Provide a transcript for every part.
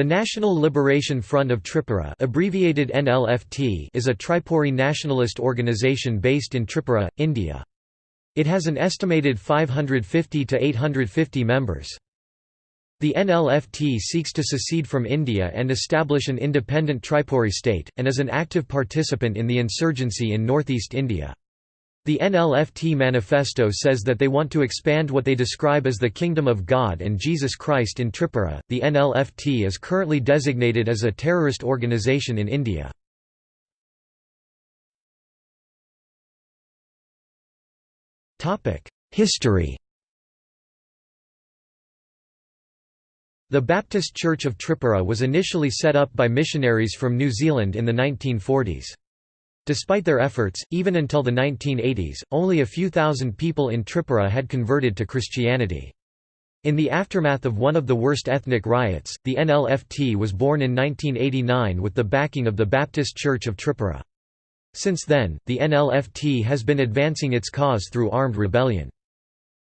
The National Liberation Front of Tripura abbreviated NLFT is a Tripuri nationalist organisation based in Tripura, India. It has an estimated 550 to 850 members. The NLFT seeks to secede from India and establish an independent Tripuri state, and is an active participant in the insurgency in northeast India. The NLFT manifesto says that they want to expand what they describe as the Kingdom of God and Jesus Christ in Tripura. The NLFT is currently designated as a terrorist organization in India. Topic: History. The Baptist Church of Tripura was initially set up by missionaries from New Zealand in the 1940s. Despite their efforts, even until the 1980s, only a few thousand people in Tripura had converted to Christianity. In the aftermath of one of the worst ethnic riots, the NLFT was born in 1989 with the backing of the Baptist Church of Tripura. Since then, the NLFT has been advancing its cause through armed rebellion.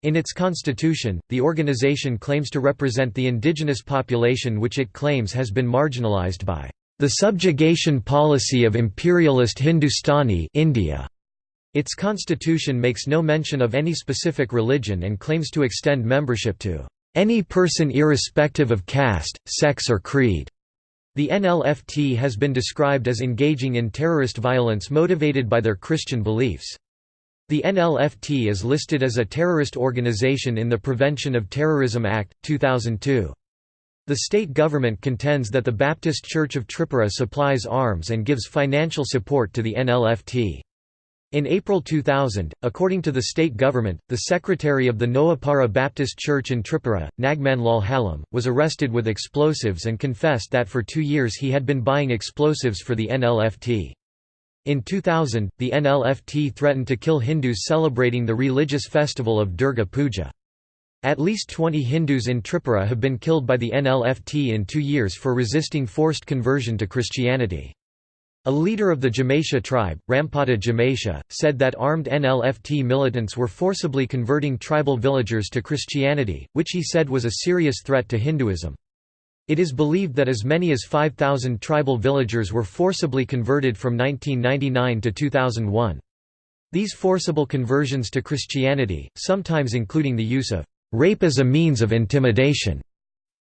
In its constitution, the organization claims to represent the indigenous population which it claims has been marginalized by the subjugation policy of imperialist Hindustani India. Its constitution makes no mention of any specific religion and claims to extend membership to any person irrespective of caste, sex or creed. The NLFT has been described as engaging in terrorist violence motivated by their Christian beliefs. The NLFT is listed as a terrorist organization in the Prevention of Terrorism Act, 2002. The state government contends that the Baptist Church of Tripura supplies arms and gives financial support to the NLFT. In April 2000, according to the state government, the secretary of the Noapara Baptist Church in Tripura, Nagmanlal Halam, was arrested with explosives and confessed that for two years he had been buying explosives for the NLFT. In 2000, the NLFT threatened to kill Hindus celebrating the religious festival of Durga Puja. At least 20 Hindus in Tripura have been killed by the NLFT in two years for resisting forced conversion to Christianity. A leader of the Jamatia tribe, Rampada Jamatia, said that armed NLFT militants were forcibly converting tribal villagers to Christianity, which he said was a serious threat to Hinduism. It is believed that as many as 5,000 tribal villagers were forcibly converted from 1999 to 2001. These forcible conversions to Christianity, sometimes including the use of rape as a means of intimidation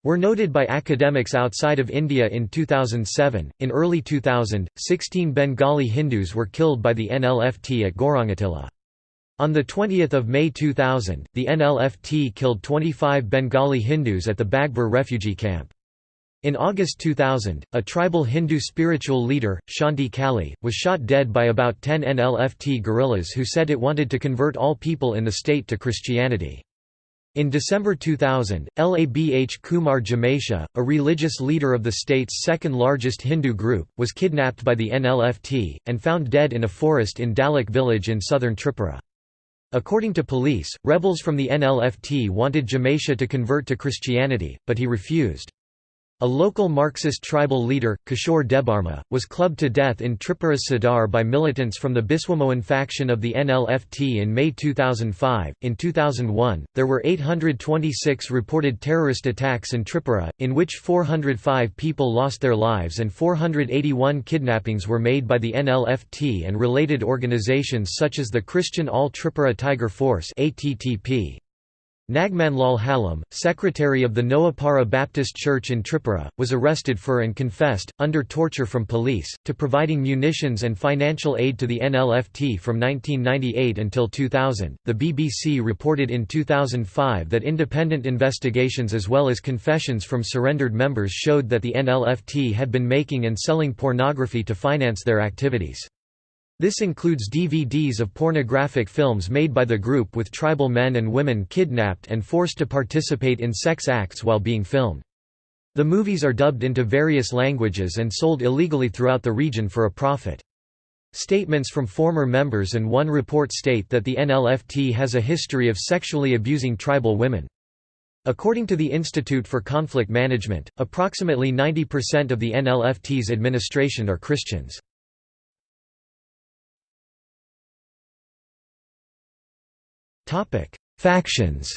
were noted by academics outside of India in 2007. In early 2000, 16 Bengali Hindus were killed by the NLFT at Gaurangatilla. On 20 May 2000, the NLFT killed 25 Bengali Hindus at the Bagbur refugee camp. In August 2000, a tribal Hindu spiritual leader, Shanti Kali, was shot dead by about 10 NLFT guerrillas who said it wanted to convert all people in the state to Christianity. In December 2000, Labh Kumar Jamatia, a religious leader of the state's second-largest Hindu group, was kidnapped by the NLFT, and found dead in a forest in Dalak village in southern Tripura. According to police, rebels from the NLFT wanted Jamatia to convert to Christianity, but he refused. A local Marxist tribal leader, Kishore Debarma, was clubbed to death in Tripura Sadar by militants from the Biswamohan faction of the NLFT in May 2005. In 2001, there were 826 reported terrorist attacks in Tripura, in which 405 people lost their lives and 481 kidnappings were made by the NLFT and related organizations such as the Christian All Tripura Tiger Force. ATTP. Nagmanlal Halam, secretary of the Noapara Baptist Church in Tripura, was arrested for and confessed, under torture from police, to providing munitions and financial aid to the NLFT from 1998 until 2000. The BBC reported in 2005 that independent investigations as well as confessions from surrendered members showed that the NLFT had been making and selling pornography to finance their activities. This includes DVDs of pornographic films made by the group with tribal men and women kidnapped and forced to participate in sex acts while being filmed. The movies are dubbed into various languages and sold illegally throughout the region for a profit. Statements from former members and one report state that the NLFT has a history of sexually abusing tribal women. According to the Institute for Conflict Management, approximately 90% of the NLFT's administration are Christians. Topic: Factions.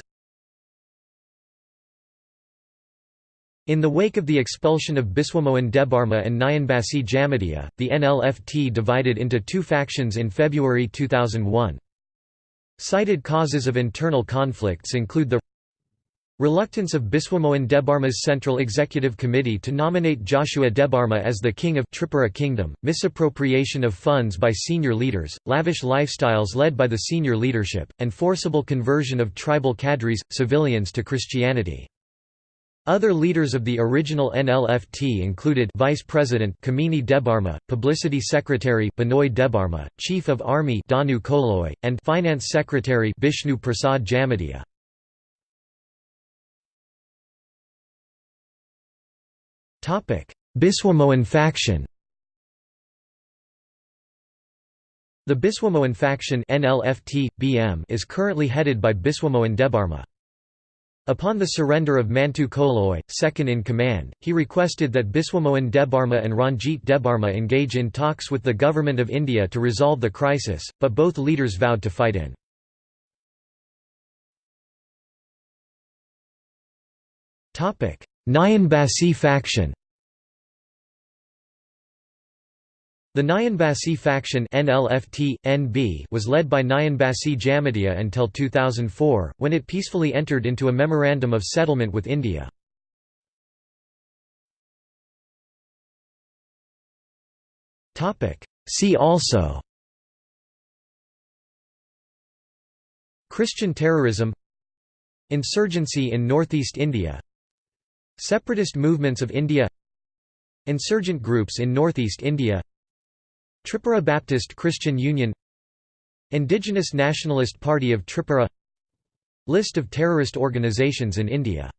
In the wake of the expulsion of Biswamohan Debarma and Nayanbasi Jamatia, the NLFT divided into two factions in February 2001. Cited causes of internal conflicts include the Reluctance of Biswamohan Debarma's Central Executive Committee to nominate Joshua Debarma as the king of Tripura Kingdom, misappropriation of funds by senior leaders, lavish lifestyles led by the senior leadership, and forcible conversion of tribal cadres, civilians to Christianity. Other leaders of the original NLFT included Vice President Kamini Debarma, Publicity Secretary Binoy Debarma, Chief of Army Danu Koloy, and Finance Secretary Bishnu Prasad Jamatia. Topic: Biswamohan faction. The Biswamohan faction NLFT BM is currently headed by Biswamohan Debarma. Upon the surrender of Mantu Koloy, second in command, he requested that Biswamohan Debarma and Ranjit Debarma engage in talks with the Government of India to resolve the crisis, but both leaders vowed to fight in. Nayanbasi faction The Nayanbasi faction NLFT, NB was led by Nayanbasi Jamatia until 2004, when it peacefully entered into a memorandum of settlement with India. See also Christian terrorism Insurgency in northeast India Separatist movements of India Insurgent groups in northeast India Tripura Baptist Christian Union Indigenous Nationalist Party of Tripura List of terrorist organizations in India